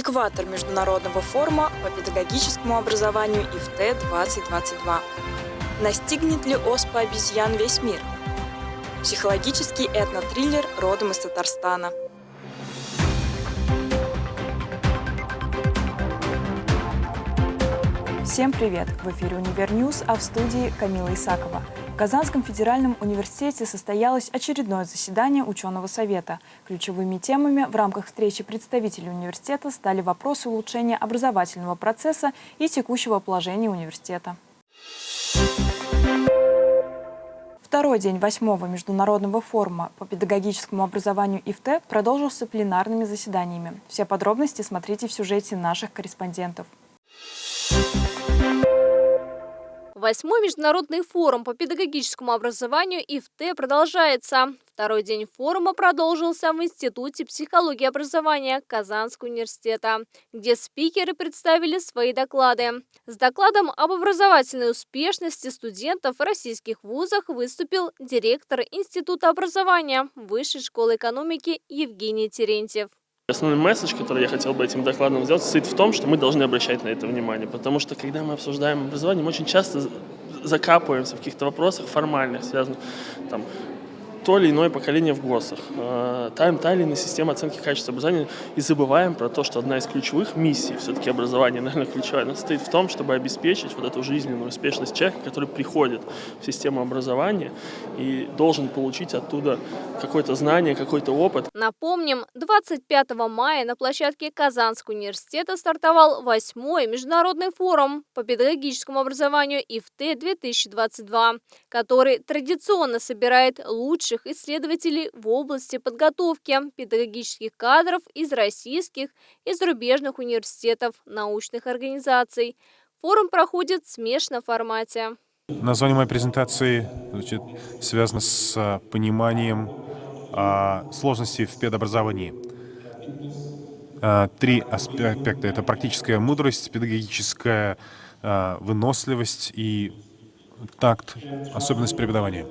Экватор Международного форума по педагогическому образованию IFTE-2022. Настигнет ли оспа обезьян весь мир? Психологический этнотриллер родом из Татарстана. Всем привет! В эфире «Univer News», а в студии Камила Исакова. Казанском федеральном университете состоялось очередное заседание ученого совета. Ключевыми темами в рамках встречи представителей университета стали вопросы улучшения образовательного процесса и текущего положения университета. Второй день восьмого международного форума по педагогическому образованию ИФТ продолжился пленарными заседаниями. Все подробности смотрите в сюжете наших корреспондентов. Восьмой международный форум по педагогическому образованию ИФТ продолжается. Второй день форума продолжился в Институте психологии и образования Казанского университета, где спикеры представили свои доклады. С докладом об образовательной успешности студентов в российских вузах выступил директор Института образования Высшей школы экономики Евгений Терентьев. Основной месседж, который я хотел бы этим докладом сделать, состоит в том, что мы должны обращать на это внимание, потому что когда мы обсуждаем образование, мы очень часто закапываемся в каких-то вопросах формальных, связанных там, то или иное поколение в ГОСах, э, та, та или иная система оценки качества образования, и забываем про то, что одна из ключевых миссий, все-таки образование, наверное, ключевая, она состоит в том, чтобы обеспечить вот эту жизненную успешность человека, который приходит в систему образования и должен получить оттуда какое-то знание, какой-то опыт. Напомним, 25 мая на площадке Казанского университета стартовал восьмой международный форум по педагогическому образованию ИФТ-2022, который традиционно собирает лучших ведущих исследователей в области подготовки педагогических кадров из российских и зарубежных университетов, научных организаций. Форум проходит в смешанном формате. Название моей презентации значит, связано с а, пониманием а, сложностей в педобразовании. А, три аспекта. Это практическая мудрость, педагогическая а, выносливость и такт, особенность преподавания.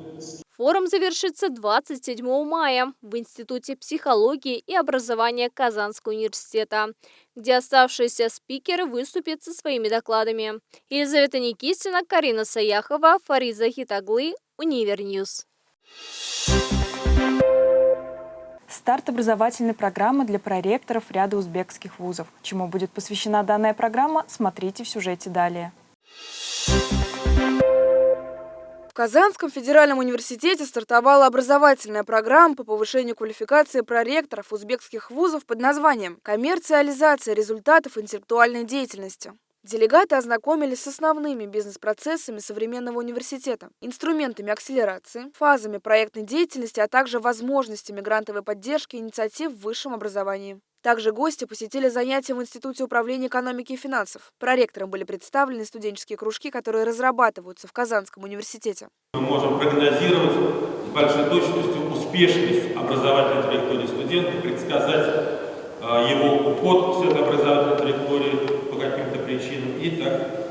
Форум завершится 27 мая в Институте психологии и образования Казанского университета, где оставшиеся спикеры выступят со своими докладами. Елизавета Никитина, Карина Саяхова, Фарид Захитоглы, Univer News. Старт образовательной программы для проректоров ряда узбекских вузов. Чему будет посвящена данная программа, смотрите в сюжете далее. Казанском федеральном университете стартовала образовательная программа по повышению квалификации проректоров узбекских вузов под названием «Коммерциализация результатов интеллектуальной деятельности». Делегаты ознакомились с основными бизнес-процессами современного университета, инструментами акселерации, фазами проектной деятельности, а также возможностями грантовой поддержки инициатив в высшем образовании. Также гости посетили занятия в Институте управления экономики и финансов. Проректорам были представлены студенческие кружки, которые разрабатываются в Казанском университете. Мы можем прогнозировать с большой точностью успешность образовательной траектории студента, предсказать э, его уход с этой образовательной траектории по каким-то причинам и так.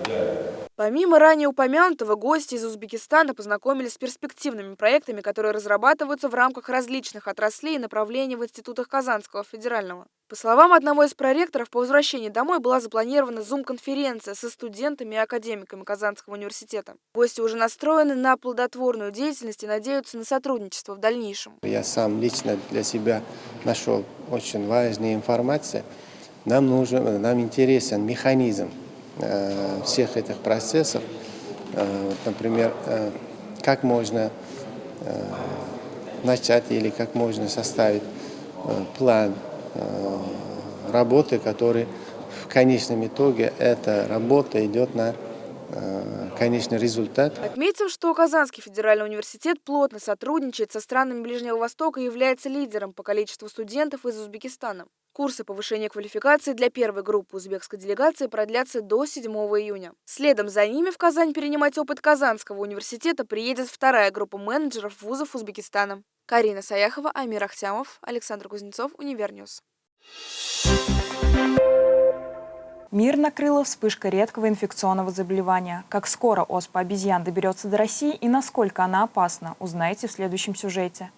Помимо ранее упомянутого, гости из Узбекистана познакомились с перспективными проектами, которые разрабатываются в рамках различных отраслей и направлений в институтах Казанского федерального. По словам одного из проректоров, по возвращении домой была запланирована зум-конференция со студентами и академиками Казанского университета. Гости уже настроены на плодотворную деятельность и надеются на сотрудничество в дальнейшем. Я сам лично для себя нашел очень важную информацию. Нам нужен, нам интересен механизм всех этих процессов. Э, например, э, как можно начать или как можно составить план работы, который в конечном итоге эта работа идет на конечный результат. Отметим, что Казанский федеральный университет плотно сотрудничает со странами Ближнего Востока и является лидером по количеству студентов из Узбекистана. Курсы повышения квалификации для первой группы узбекской делегации продлятся до 7 июня. Следом за ними в Казань перенимать опыт Казанского университета приедет вторая группа менеджеров вузов Узбекистана. Карина Саяхова, Амир Ахтямов, Александр Кузнецов, Univer News. Мир накрыла вспышка редкого инфекционного заболевания. Как скоро оспа обезьян доберется до России и насколько она опасна, узнаете в следующем сюжете.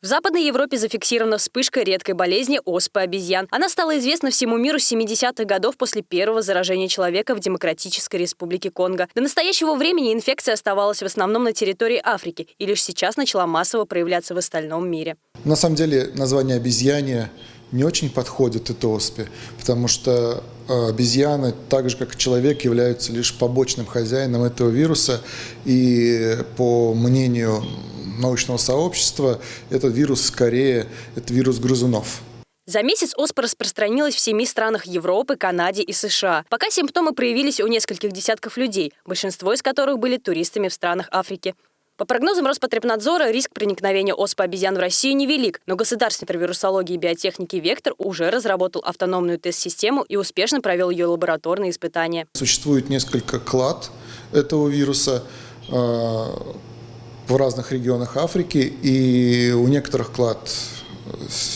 В Западной Европе зафиксирована вспышка редкой болезни оспы обезьян. Она стала известна всему миру с 70-х годов после первого заражения человека в Демократической Республике Конго. До настоящего времени инфекция оставалась в основном на территории Африки и лишь сейчас начала массово проявляться в остальном мире. На самом деле название обезьяне не очень подходит этой оспе, потому что э, обезьяны, так же как и человек, являются лишь побочным хозяином этого вируса. И по мнению научного сообщества, этот вирус скорее это вирус грызунов. За месяц оспа распространилась в семи странах Европы, Канаде и США. Пока симптомы проявились у нескольких десятков людей, большинство из которых были туристами в странах Африки. По прогнозам Роспотребнадзора, риск проникновения оспы обезьян в Россию невелик, но Государственный центр вирусологии и биотехники «Вектор» уже разработал автономную тест-систему и успешно провел ее лабораторные испытания. Существует несколько клад этого вируса. Э, в разных регионах Африки, и у некоторых клад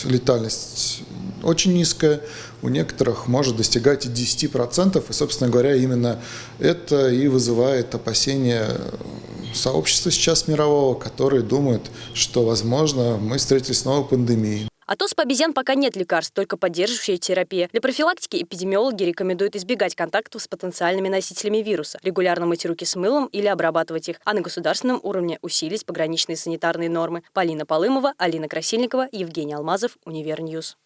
летальность очень низкая, у некоторых может достигать и 10%, и, собственно говоря, именно это и вызывает опасения сообщества сейчас мирового, которые думают, что, возможно, мы встретились с новой пандемией. От оспы обезьян пока нет лекарств, только поддерживающая терапия. Для профилактики эпидемиологи рекомендуют избегать контактов с потенциальными носителями вируса, регулярно мыть руки с мылом или обрабатывать их, а на государственном уровне усилить пограничные санитарные нормы. Полина Полымова, Алина Красильникова, Евгений Алмазов, Univer News.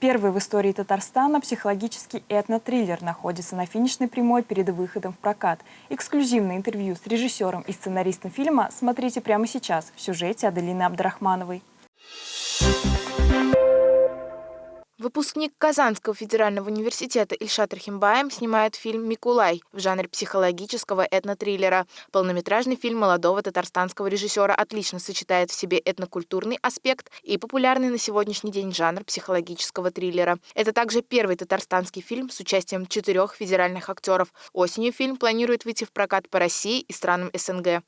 Первый в истории Татарстана психологический этно-триллер находится на финишной прямой перед выходом в прокат. Эксклюзивное интервью с режиссером и сценаристом фильма смотрите прямо сейчас в сюжете Аделины Абдрахмановой. Выпускник Казанского федерального университета Ильшат Рахимбаем снимает фильм «Микулай» в жанре психологического этнотриллера. Полнометражный фильм молодого татарстанского режиссера отлично сочетает в себе этнокультурный аспект и популярный на сегодняшний день жанр психологического триллера. Это также первый татарстанский фильм с участием четырех федеральных актеров. Осенью фильм планирует выйти в прокат по России и странам СНГ.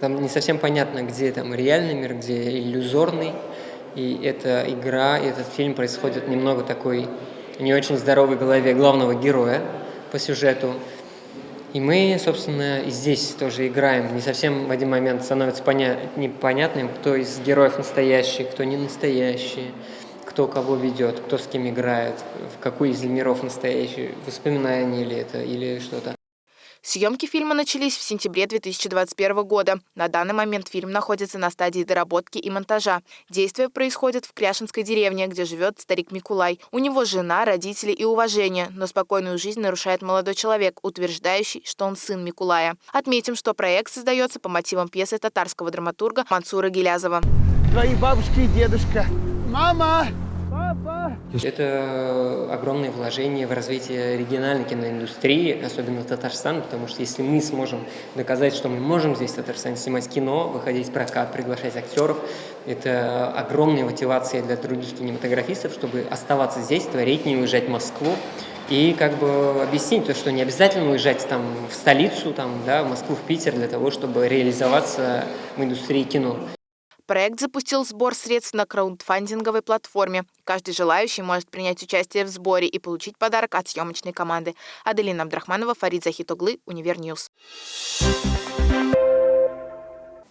Там не совсем понятно, где там реальный мир, где иллюзорный. И эта игра, и этот фильм происходит немного такой не очень здоровой голове главного героя по сюжету. И мы, собственно, и здесь тоже играем. Не совсем в один момент становится поня непонятным, кто из героев настоящий, кто не настоящий, кто кого ведет, кто с кем играет, в какой из миров настоящий, воспоминания ли это или что-то. Съемки фильма начались в сентябре 2021 года. На данный момент фильм находится на стадии доработки и монтажа. Действие происходит в Кряшинской деревне, где живет старик Микулай. У него жена, родители и уважение, но спокойную жизнь нарушает молодой человек, утверждающий, что он сын Микулая. Отметим, что проект создается по мотивам пьесы татарского драматурга Мансура Гелязова. Твои бабушка и дедушка. Мама! Это огромное вложение в развитие региональной киноиндустрии, особенно Татарстана, потому что если мы сможем доказать, что мы можем здесь в Татарстане снимать кино, выходить в прокат, приглашать актеров, это огромная мотивация для других кинематографистов, чтобы оставаться здесь, творить, не уезжать в Москву. И как бы объяснить то, что не обязательно уезжать там в столицу, там, да, в Москву, в Питер для того, чтобы реализоваться в индустрии кино. Проект запустил сбор средств на краундфандинговой платформе. Каждый желающий может принять участие в сборе и получить подарок от съемочной команды. Аделина Абдрахманова, Фарид Захитоглы, Univer News.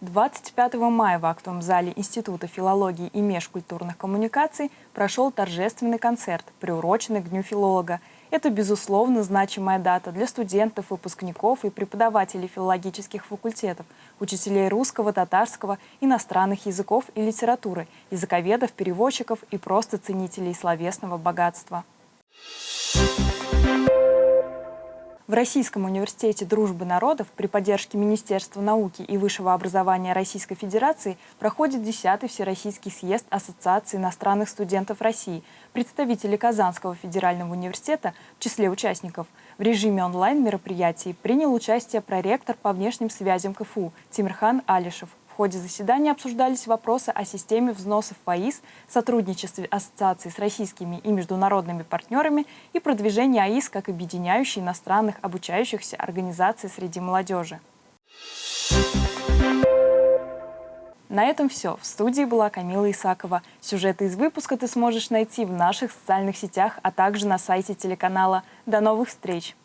25 мая в актовом зале Института филологии и межкультурных коммуникаций прошел торжественный концерт, приуроченный к Дню филолога – это, безусловно, значимая дата для студентов, выпускников и преподавателей филологических факультетов, учителей русского, татарского, иностранных языков и литературы, языковедов, переводчиков и просто ценителей словесного богатства. В Российском университете дружбы народов при поддержке Министерства науки и высшего образования Российской Федерации проходит 10-й Всероссийский съезд Ассоциации иностранных студентов России. Представители Казанского федерального университета в числе участников в режиме онлайн мероприятий принял участие проректор по внешним связям КФУ Тимирхан Алишев. Ходе заседания обсуждались вопросы о системе взносов в АИС, сотрудничестве ассоциации с российскими и международными партнерами и продвижении АИС как объединяющей иностранных обучающихся организаций среди молодежи. На этом все. В студии была Камила Исакова. Сюжеты из выпуска ты сможешь найти в наших социальных сетях, а также на сайте телеканала. До новых встреч!